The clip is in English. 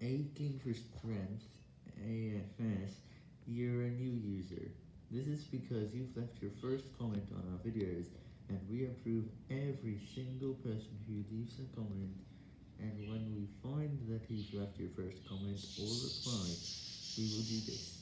Aching for Strength, AFS, you're a new user. This is because you've left your first comment on our videos, and we approve every single person who leaves a comment, and when we find that he's left your first comment or reply, we will do this.